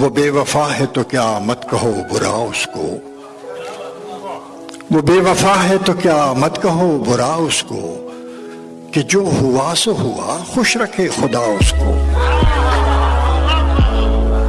वो बेवफा है तो क्या मत कहो बुरा उसको? वो बेवफा है तो क्या मत कहो बुरा उसको? कि जो हुआ सो हुआ, खुश रखे खुदा उसको।